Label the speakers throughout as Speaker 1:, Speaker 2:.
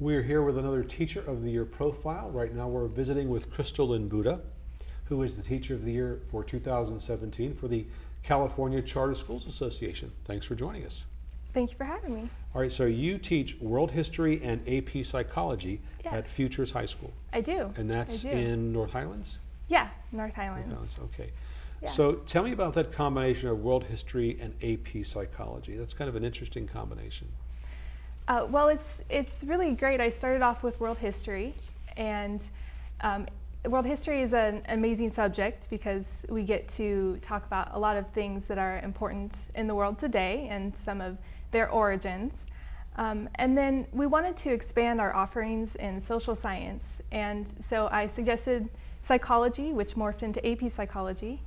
Speaker 1: We're here with another Teacher of the Year profile. Right now we're visiting with Crystal Lynn Buda, who is the Teacher of the Year for 2017 for the California Charter Schools Association. Thanks for joining us.
Speaker 2: Thank you for having me.
Speaker 1: All right, so you teach World History and AP Psychology
Speaker 2: Yeah.
Speaker 1: at Futures High School.
Speaker 2: I do.
Speaker 1: And that's
Speaker 2: do.
Speaker 1: in North Highlands?
Speaker 2: Yeah, North
Speaker 1: North
Speaker 2: Highlands.
Speaker 1: Highlands, okay.
Speaker 2: Yeah.
Speaker 1: So tell me about that combination of World History and AP Psychology. That's kind of an interesting combination.
Speaker 2: Uh, well, it's it's really great. I started off with world history, and um, world history is an amazing subject because we get to talk about a lot of things that are important in the world today and some of their origins. Um, and then we wanted to expand our offerings in social science, and so I suggested psychology, which morphed into AP psychology,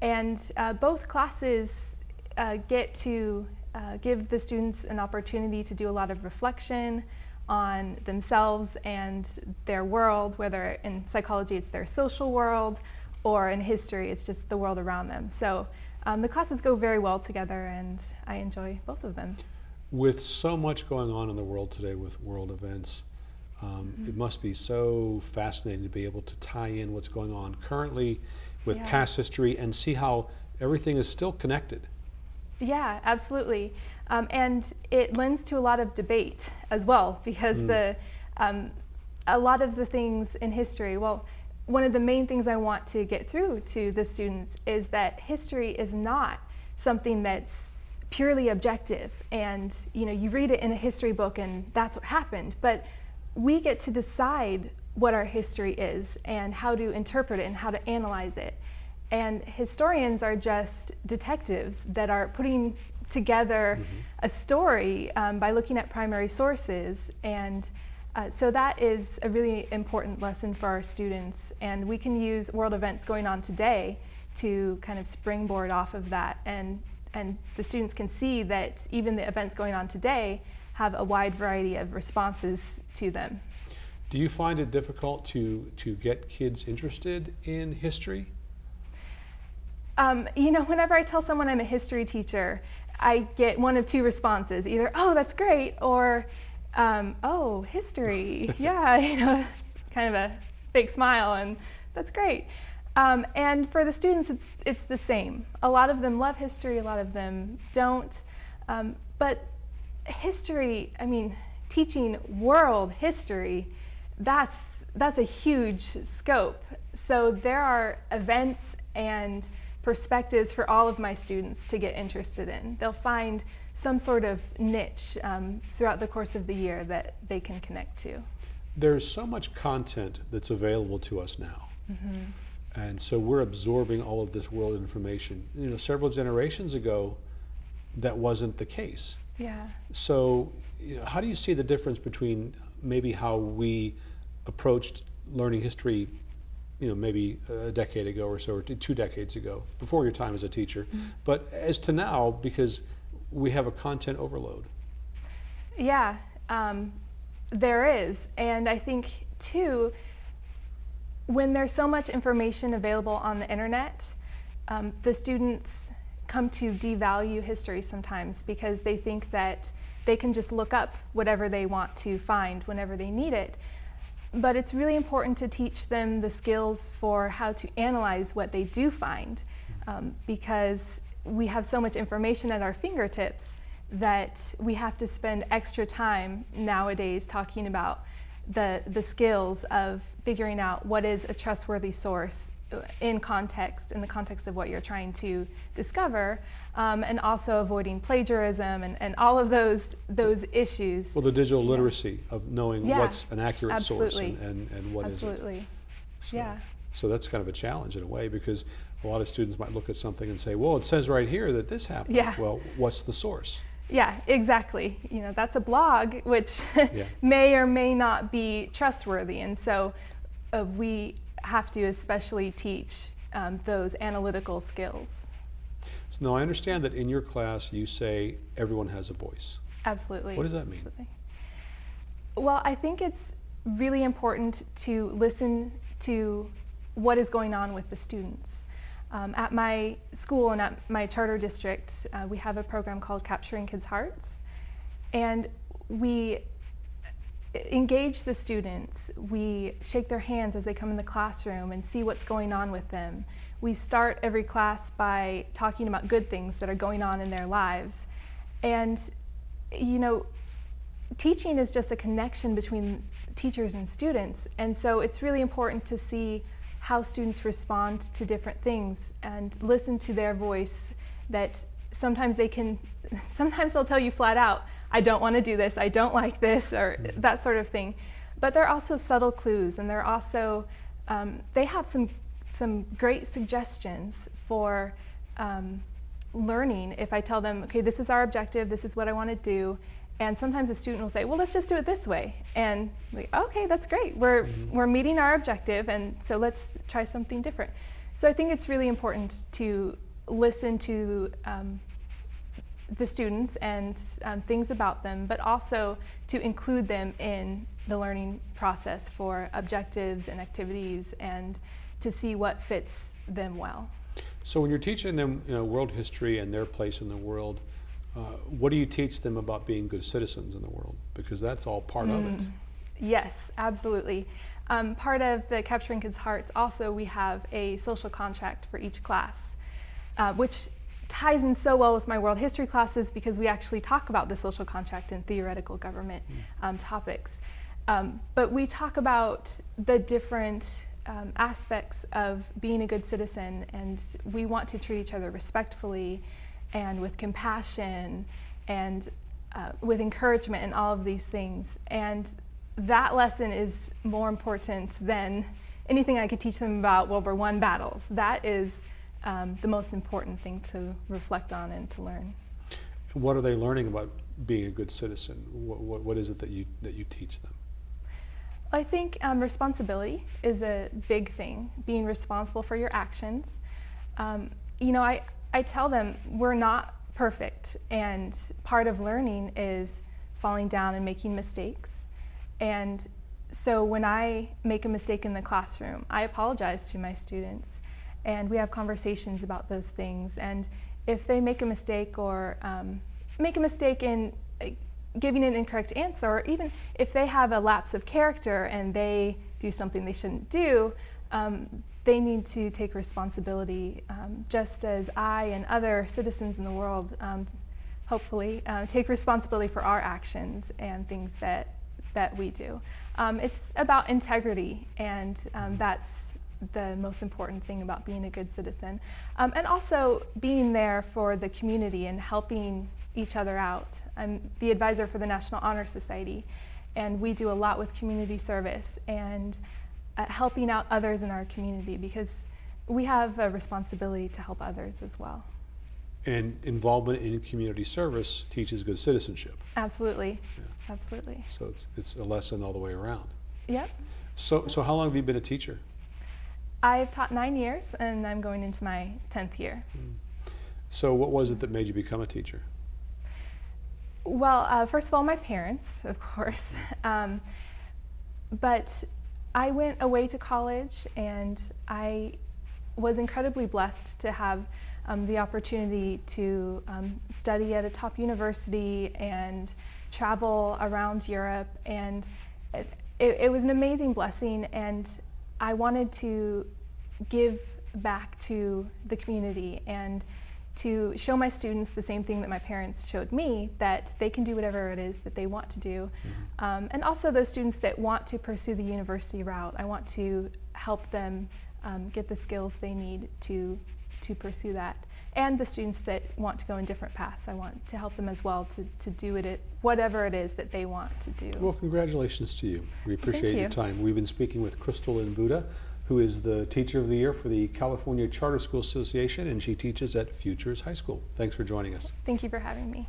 Speaker 2: and uh, both classes uh, get to uh, give the students an opportunity to do a lot of reflection on themselves and their world, whether in psychology it's their social world or in history it's just the world around them. So um, the classes go very well together and I enjoy both of them.
Speaker 1: With so much going on in the world today with world events, um,
Speaker 2: Mm-hmm.
Speaker 1: it must be so fascinating to be able to tie in what's going on currently with
Speaker 2: Yeah.
Speaker 1: past history and see how everything is still connected.
Speaker 2: Yeah, absolutely. Um, and it lends to a lot of debate as well because the um, a lot of the things in history, well, one of the main things I want to get through to the students is that history is not something that's purely objective. And you know you read it in a history book and that's what happened. But we get to decide what our history is and how to interpret it and how to analyze it and historians are just detectives that are putting together a story um, by looking at primary sources. And uh, so that is a really important lesson for our students. And we can use world events going on today to kind of springboard off of that. And, and the students can see that even the events going on today have a wide variety of responses to them.
Speaker 1: Do you find it difficult to, to get kids interested in history?
Speaker 2: Um, you know, whenever I tell someone I'm a history teacher, I get one of two responses: either "Oh, that's great," or um, "Oh, history, yeah," you know, kind of a fake smile, and that's great. Um, and for the students, it's it's the same. A lot of them love history, a lot of them don't. Um, but history, I mean, teaching world history, that's that's a huge scope. So there are events and perspectives for all of my students to get interested in. They'll find some sort of niche um, throughout the course of the year that they can connect to.
Speaker 1: There's so much content that's available to us now. And so we're absorbing all of this world information. You know, several generations ago, that wasn't the case.
Speaker 2: Yeah.
Speaker 1: So, you know, how do you see the difference between maybe how we approached learning history, you know, maybe a decade ago or so, or two decades ago, before your time as a teacher, but as to now, because we have a content overload?
Speaker 2: Yeah, um, there is. And I think, too, when there's so much information available on the internet, um, the students come to devalue history sometimes because they think that they can just look up whatever they want to find whenever they need it. But it's really important to teach them the skills for how to analyze what they do find um, because we have so much information at our fingertips that we have to spend extra time nowadays talking about the, the skills of figuring out what is a trustworthy source in context, in the context of what you're trying to discover, um, and also avoiding plagiarism and, and all of those, those issues.
Speaker 1: Well, the digital literacy of knowing
Speaker 2: Yeah,
Speaker 1: what's an accurate source and, and, and what.
Speaker 2: Absolutely.
Speaker 1: So,
Speaker 2: Yeah.
Speaker 1: So that's kind of a challenge in a way because a lot of students might look at something and say, well, it says right here that this happened.
Speaker 2: Yeah.
Speaker 1: Well, what's the source?
Speaker 2: Yeah, exactly. You know, that's a blog which
Speaker 1: Yeah.
Speaker 2: may or may not be trustworthy. And so uh, we have to especially teach um, those analytical skills.
Speaker 1: So now I understand that in your class you say everyone has a voice.
Speaker 2: Absolutely.
Speaker 1: What does that mean?
Speaker 2: Absolutely. Well, I think it's really important to listen to what is going on with the students. Um, at my school and at my charter district, uh, we have a program called Capturing Kids' Hearts. And we engage the students. We shake their hands as they come in the classroom and see what's going on with them. We start every class by talking about good things that are going on in their lives. And, you know, teaching is just a connection between teachers and students. And so it's really important to see how students respond to different things and listen to their voice that sometimes they can, sometimes they'll tell you flat out, I don't want to do this, I don't like this, or that sort of thing. But they're also subtle clues, and they're also, um, they have some, some great suggestions for um, learning if I tell them, okay, this is our objective, this is what I want to do, and sometimes a student will say, well, let's just do it this way. And like, okay, that's great. We're, mm -hmm. we're meeting our objective, and so let's try something different. So I think it's really important to listen to um, the students and um, things about them, but also to include them in the learning process for objectives and activities and to see what fits them well.
Speaker 1: So when you're teaching them you know, world history and their place in the world, uh, what do you teach them about being good citizens in the world? Because that's all part mm. of it. Mm.
Speaker 2: Yes, absolutely. Um, part of the Capturing Kids' Hearts also we have a social contract for each class, uh, which ties in so well with my world history classes because we actually talk about the social contract and theoretical government mm. um, topics. Um, but we talk about the different um, aspects of being a good citizen and we want to treat each other respectfully and with compassion and uh, with encouragement and all of these things. And that lesson is more important than anything I could teach them about World War I battles. That is um, the most important thing to reflect on and to learn.
Speaker 1: What are they learning about being a good citizen? What, what, what is it that you, that you teach them?
Speaker 2: I think um, responsibility is a big thing, being responsible for your actions. Um, you know, I, I tell them we're not perfect and part of learning is falling down and making mistakes. And so when I make a mistake in the classroom, I apologize to my students and we have conversations about those things. And if they make a mistake or um, make a mistake in giving an incorrect answer, or even if they have a lapse of character and they do something they shouldn't do, um, they need to take responsibility um, just as I and other citizens in the world um, hopefully uh, take responsibility for our actions and things that that we do. Um, it's about integrity and um, that's the most important thing about being a good citizen. Um, and also being there for the community and helping each other out. I'm the advisor for the National Honor Society and we do a lot with community service and uh, helping out others in our community because we have a responsibility to help others as well.
Speaker 1: And involvement in community service teaches good citizenship.
Speaker 2: Absolutely, yeah. absolutely.
Speaker 1: So it's, it's a lesson all the way around.
Speaker 2: Yep.
Speaker 1: So, so how long have you been a teacher?
Speaker 2: I've taught nine years and I'm going into my 10th year. Mm.
Speaker 1: So what was it that made you become a teacher?
Speaker 2: Well, uh, first of all, my parents, of course. Um, but I went away to college and I was incredibly blessed to have um, the opportunity to um, study at a top university and travel around Europe and it, it, was an amazing blessing and I wanted to give back to the community and to show my students the same thing that my parents showed me, that they can do whatever it is that they want to do. Mm -hmm. um, and also those students that want to pursue the university route, I want to help them um, get the skills they need to, to pursue that. And the students that want to go in different paths, I want to help them as well to, to do it, whatever it is that they want to do.
Speaker 1: Well, congratulations to you. We appreciate you. your time. We've been speaking with Crystal and Buda who is the Teacher of the Year for the California Charter School Association, and she teaches at Futures High School. Thanks for joining us.
Speaker 2: Thank you for having me.